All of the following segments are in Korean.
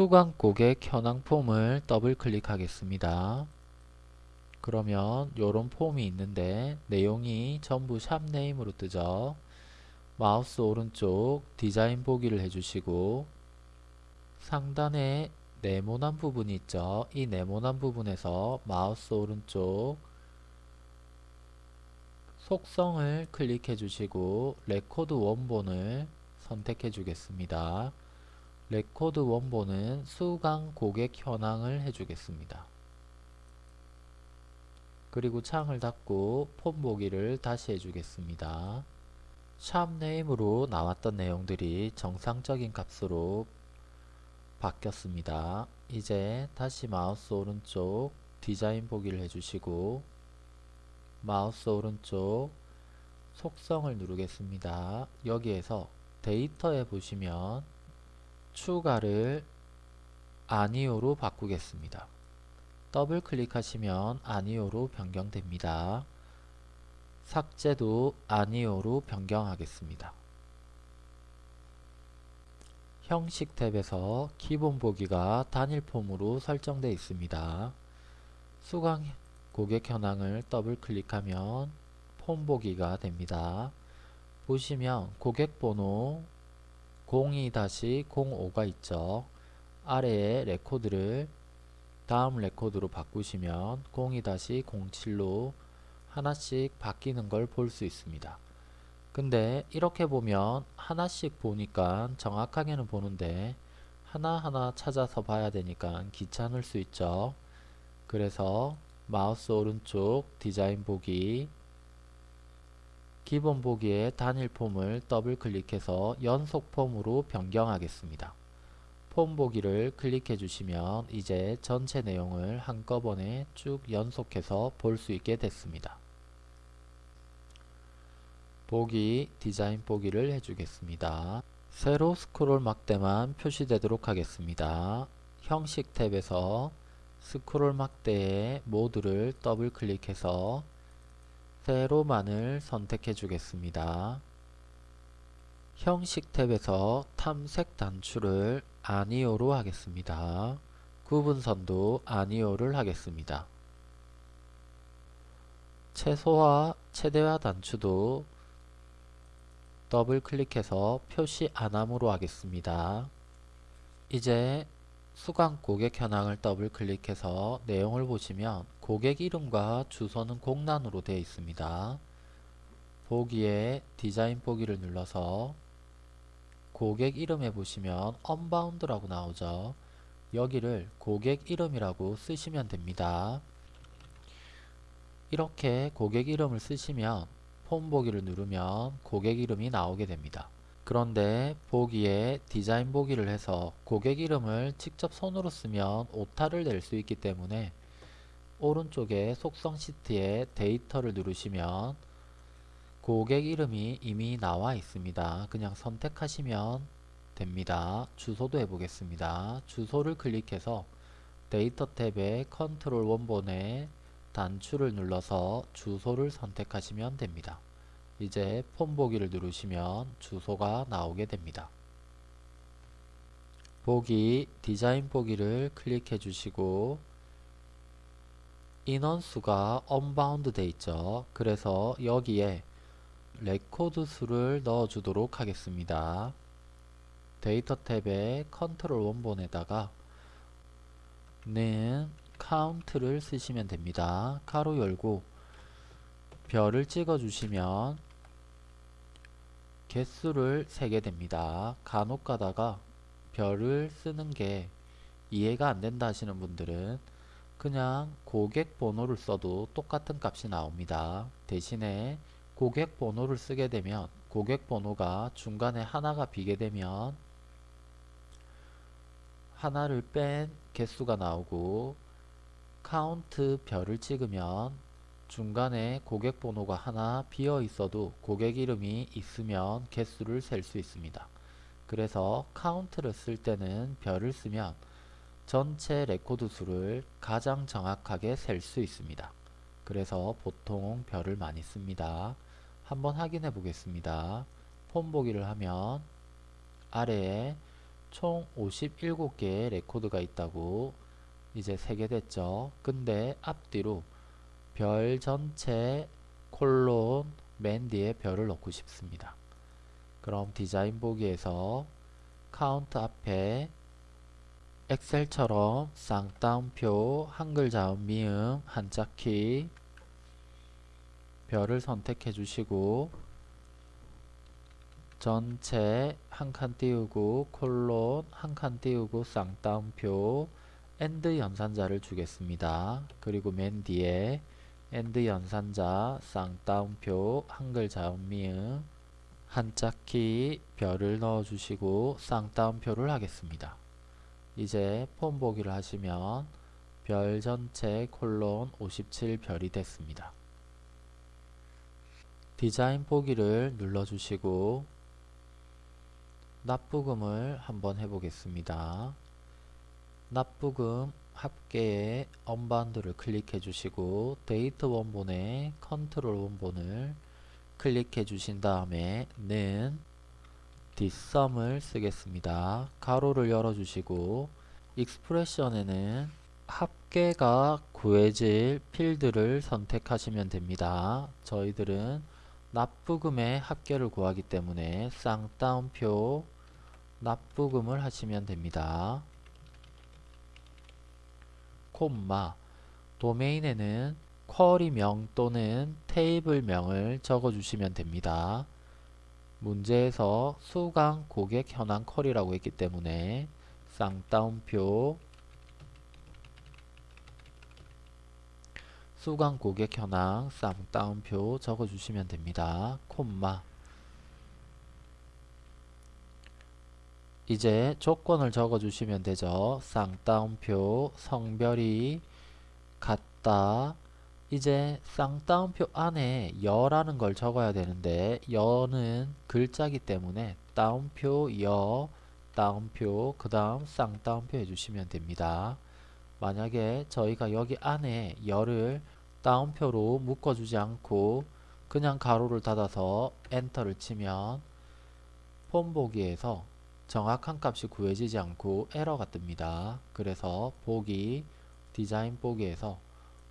수강 고객 현황 폼을 더블 클릭하겠습니다. 그러면 이런 폼이 있는데 내용이 전부 샵name으로 뜨죠. 마우스 오른쪽 디자인 보기를 해주시고 상단에 네모난 부분이 있죠. 이 네모난 부분에서 마우스 오른쪽 속성을 클릭해 주시고 레코드 원본을 선택해 주겠습니다. 레코드 원본은 수강 고객 현황을 해주겠습니다. 그리고 창을 닫고 폼 보기를 다시 해주겠습니다. 샵 name으로 나왔던 내용들이 정상적인 값으로 바뀌었습니다. 이제 다시 마우스 오른쪽 디자인 보기를 해주시고 마우스 오른쪽 속성을 누르겠습니다. 여기에서 데이터에 보시면 추가를 아니오로 바꾸겠습니다. 더블 클릭하시면 아니오로 변경됩니다. 삭제도 아니오로 변경하겠습니다. 형식 탭에서 기본 보기가 단일 폼으로 설정되어 있습니다. 수강 고객 현황을 더블 클릭하면 폼 보기가 됩니다. 보시면 고객 번호 02-05가 있죠. 아래에 레코드를 다음 레코드로 바꾸시면 02-07로 하나씩 바뀌는 걸 볼 수 있습니다. 근데 이렇게 보면 하나씩 보니까 정확하게는 보는데 하나하나 찾아서 봐야 되니까 귀찮을 수 있죠. 그래서 마우스 오른쪽 디자인 보기 기본 보기에 단일 폼을 더블 클릭해서 연속 폼으로 변경하겠습니다. 폼 보기를 클릭해 주시면 이제 전체 내용을 한꺼번에 쭉 연속해서 볼 수 있게 됐습니다. 보기 디자인 보기를 해주겠습니다. 세로 스크롤 막대만 표시되도록 하겠습니다. 형식 탭에서 스크롤 막대의 모드를 더블 클릭해서 세로만을 선택해 주겠습니다. 형식 탭에서 탐색 단추를 아니오로 하겠습니다. 구분선도 아니오를 하겠습니다. 최소화, 최대화 단추도 더블 클릭해서 표시 안함으로 하겠습니다. 이제 수강 고객 현황을 더블 클릭해서 내용을 보시면 고객 이름과 주소는 공란으로 되어 있습니다. 보기에 디자인 보기를 눌러서 고객 이름에 보시면 unbound라고 나오죠. 여기를 고객 이름이라고 쓰시면 됩니다. 이렇게 고객 이름을 쓰시면 폼 보기를 누르면 고객 이름이 나오게 됩니다. 그런데 보기에 디자인 보기를 해서 고객 이름을 직접 손으로 쓰면 오타를 낼 수 있기 때문에 오른쪽에 속성 시트에 데이터를 누르시면 고객 이름이 이미 나와 있습니다. 그냥 선택하시면 됩니다. 주소도 해보겠습니다. 주소를 클릭해서 데이터 탭에 컨트롤 원본에 단추를 눌러서 주소를 선택하시면 됩니다. 이제 폼 보기를 누르시면 주소가 나오게 됩니다. 보기 디자인 보기를 클릭해 주시고 인원수가 unbound 돼 있죠. 그래서 여기에 레코드 수를 넣어 주도록 하겠습니다. 데이터 탭에 컨트롤 원본에다가 는 카운트를 쓰시면 됩니다. 가로 열고 별을 찍어 주시면 개수를 세게 됩니다. 간혹 가다가 별을 쓰는 게 이해가 안 된다 하시는 분들은 그냥 고객 번호를 써도 똑같은 값이 나옵니다. 대신에 고객 번호를 쓰게 되면 고객 번호가 중간에 하나가 비게 되면 하나를 뺀 개수가 나오고 카운트 별을 찍으면 중간에 고객 번호가 하나 비어 있어도 고객 이름이 있으면 개수를 셀 수 있습니다. 그래서 카운트를 쓸 때는 별을 쓰면 전체 레코드 수를 가장 정확하게 셀 수 있습니다. 그래서 보통 별을 많이 씁니다. 한번 확인해 보겠습니다. 폼 보기를 하면 아래에 총 57개의 레코드가 있다고 이제 세게 됐죠. 근데 앞뒤로 별 전체 콜론 맨 뒤에 별을 넣고 싶습니다. 그럼 디자인 보기에서 카운트 앞에 엑셀처럼 쌍따옴표 한글 자음 미음 한자키 별을 선택해 주시고 전체 한 칸 띄우고 콜론 한 칸 띄우고 쌍따옴표 and 연산자를 주겠습니다. 그리고 맨 뒤에 and 연산자 쌍따옴표 한글 자음 미음 한자키 별을 넣어주시고 쌍따옴표를 하겠습니다. 이제 폼 보기를 하시면 별 전체 콜론 57별이 됐습니다. 디자인 보기를 눌러주시고 납부금을 한번 해보겠습니다. 납부금 합계의 unbound를 클릭해 주시고 데이터 원본에 컨트롤 원본을 클릭해 주신 다음에 는 뒷섬을 쓰겠습니다. 가로를 열어 주시고 익스프레션에는 합계가 구해질 필드를 선택하시면 됩니다. 저희들은 납부금의 합계를 구하기 때문에 쌍따옴표 납부금을 하시면 됩니다. 콤마 도메인에는 쿼리명 또는 테이블명을 적어주시면 됩니다. 문제에서 수강 고객 현황 쿼리라고 했기 때문에 쌍따옴표 수강 고객 현황 쌍따옴표 적어주시면 됩니다. 콤마 이제 조건을 적어 주시면 되죠. 쌍따옴표 성별이 같다. 이제 쌍따옴표 안에 여라는 걸 적어야 되는데 여는 글자기 때문에 따옴표 여 따옴표 그 다음 쌍따옴표 해주시면 됩니다. 만약에 저희가 여기 안에 열을 따옴표로 묶어주지 않고 그냥 가로를 닫아서 엔터를 치면 폼 보기에서 정확한 값이 구해지지 않고 에러가 뜹니다. 그래서 보기 디자인 보기에서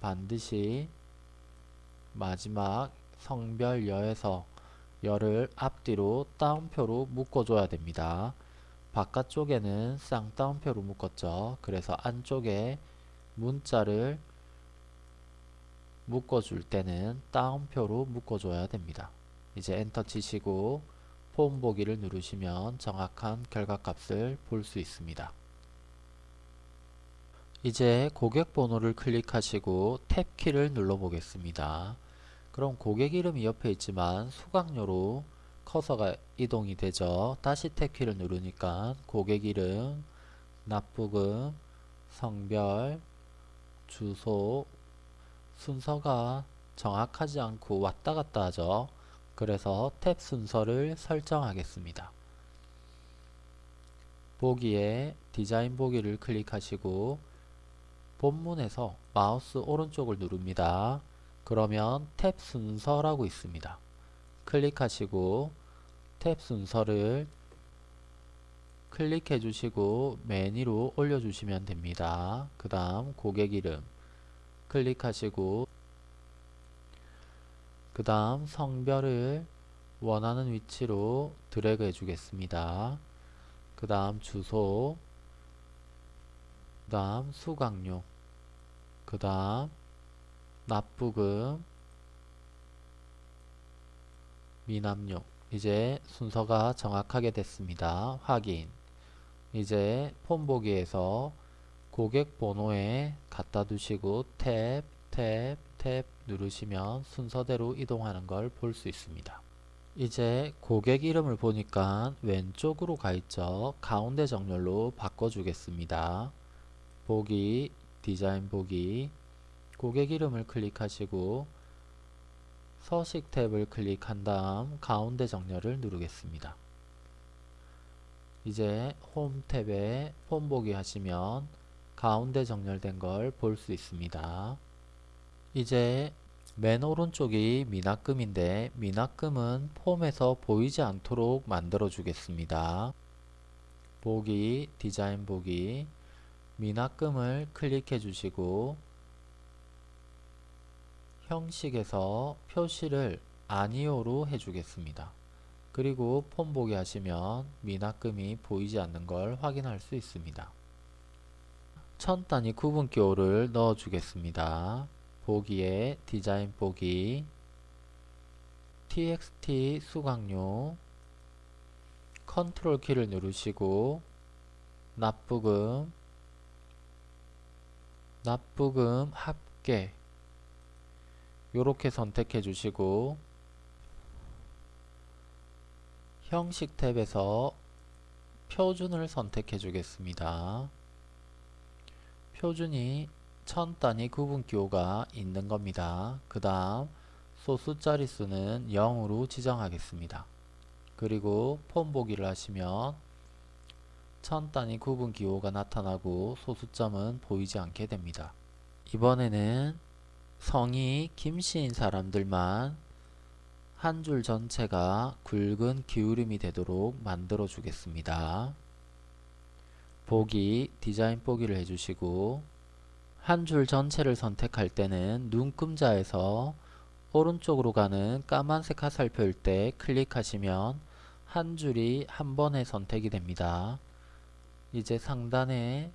반드시 마지막 성별 여에서 열을 앞뒤로 따옴표로 묶어줘야 됩니다. 바깥쪽에는 쌍따옴표로 묶었죠. 그래서 안쪽에 문자를 묶어줄 때는 따옴표로 묶어줘야 됩니다. 이제 엔터 치시고 폼 보기를 누르시면 정확한 결과값을 볼 수 있습니다. 이제 고객 번호를 클릭하시고 탭키를 눌러 보겠습니다. 그럼 고객 이름이 옆에 있지만 수강료로 커서가 이동이 되죠. 다시 탭키를 누르니까 고객 이름, 납부금, 성별, 주소, 순서가 정확하지 않고 왔다 갔다 하죠. 그래서 탭 순서를 설정하겠습니다. 보기에 디자인 보기를 클릭하시고 본문에서 마우스 오른쪽을 누릅니다. 그러면 탭 순서라고 있습니다. 클릭하시고 탭 순서를 클릭해 주시고 맨 위로 올려 주시면 됩니다. 그 다음 고객 이름 클릭하시고 그 다음 성별을 원하는 위치로 드래그 해주겠습니다. 그 다음 주소 그 다음 수강료 그 다음 납부금 미납료 이제 순서가 정확하게 됐습니다. 확인 이제 폼 보기에서 고객 번호에 갖다 두시고 탭, 탭, 탭 누르시면 순서대로 이동하는 걸 볼 수 있습니다. 이제 고객 이름을 보니까 왼쪽으로 가 있죠. 가운데 정렬로 바꿔주겠습니다. 보기, 디자인 보기, 고객 이름을 클릭하시고 서식 탭을 클릭한 다음 가운데 정렬을 누르겠습니다. 이제 홈 탭에 폼 보기 하시면 가운데 정렬된 걸 볼 수 있습니다. 이제 맨 오른쪽이 미납금인데 미납금은 폼에서 보이지 않도록 만들어 주겠습니다. 보기, 디자인 보기, 미납금을 클릭해 주시고 형식에서 표시를 아니오로 해주겠습니다. 그리고 폼 보기 하시면 미납금이 보이지 않는 걸 확인할 수 있습니다. 천 단위 구분기호를 넣어 주겠습니다. 보기에 디자인 보기 txt 수강료 컨트롤 키를 누르시고 납부금 납부금 합계 이렇게 선택해 주시고 형식 탭에서 표준을 선택해 주겠습니다. 표준이 천 단위 구분기호가 있는 겁니다. 그 다음 소수 자릿수는 0으로 지정하겠습니다. 그리고 폼 보기를 하시면 천 단위 구분기호가 나타나고 소수점은 보이지 않게 됩니다. 이번에는 성이 김씨인 사람들만 한 줄 전체가 굵은 기울임이 되도록 만들어 주겠습니다. 보기, 디자인 보기를 해주시고 한 줄 전체를 선택할 때는 눈금자에서 오른쪽으로 가는 까만색 화살표일 때 클릭하시면 한 줄이 한 번에 선택이 됩니다. 이제 상단에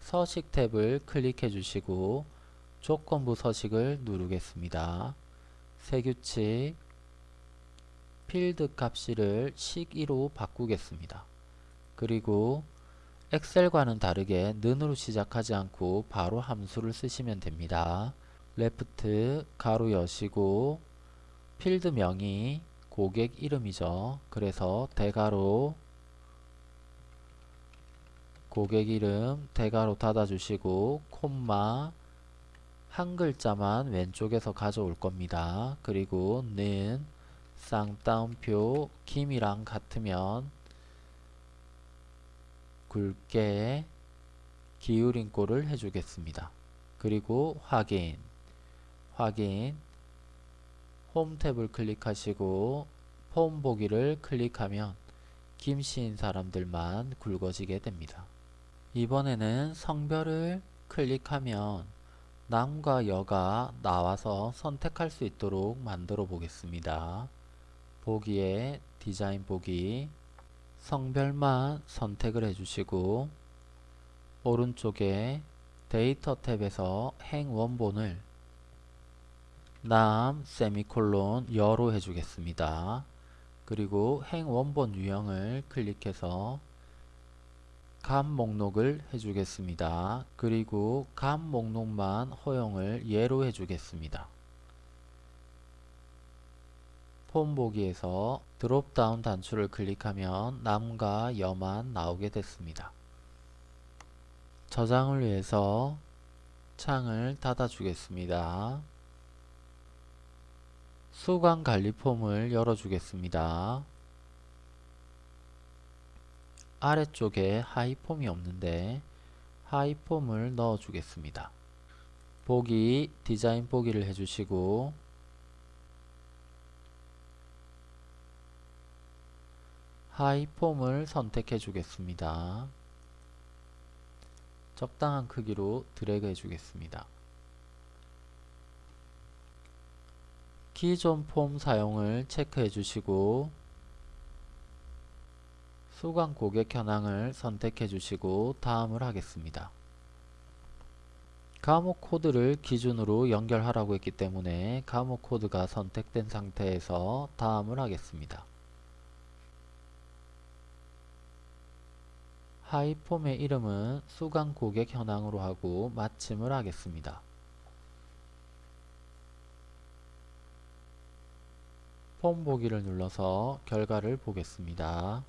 서식 탭을 클릭해 주시고 조건부 서식을 누르겠습니다. 새 규칙 필드 값을 식으로 바꾸겠습니다. 그리고 엑셀과는 다르게 는으로 시작하지 않고 바로 함수를 쓰시면 됩니다. left 괄호 여시고 필드 명이 고객 이름이죠. 그래서 대괄호 고객 이름 대가로 닫아주시고 콤마 한 글자만 왼쪽에서 가져올 겁니다. 그리고 는 쌍따옴표 김이랑 같으면 굵게 기울인 꼴을 해주겠습니다. 그리고 확인 확인 홈 탭을 클릭하시고 폼 보기를 클릭하면 김씨인 사람들만 굵어지게 됩니다. 이번에는 성별을 클릭하면 남과 여가 나와서 선택할 수 있도록 만들어 보겠습니다. 보기에 디자인 보기 성별만 선택을 해주시고 오른쪽에 데이터 탭에서 행 원본을 남 세미콜론 여로 해주겠습니다. 그리고 행 원본 유형을 클릭해서 감 목록을 해주겠습니다. 그리고 감 목록만 허용을 예로 해주겠습니다. 폼 보기에서 드롭다운 단추를 클릭하면 남과 여만 나오게 됐습니다. 저장을 위해서 창을 닫아 주겠습니다. 수강 관리 폼을 열어 주겠습니다. 아래쪽에 하위 폼이 없는데 하위 폼을 넣어 주겠습니다. 보기 디자인 보기를 해주시고 하위 폼을 선택해 주겠습니다. 적당한 크기로 드래그 해 주겠습니다. 기존 폼 사용을 체크해 주시고 수강 고객 현황을 선택해 주시고 다음을 하겠습니다. 감옥 코드를 기준으로 연결하라고 했기 때문에 감옥 코드가 선택된 상태에서 다음을 하겠습니다. 하이폼의 이름은 수강 고객 현황으로 하고 마침을 하겠습니다. 폼 보기를 눌러서 결과를 보겠습니다.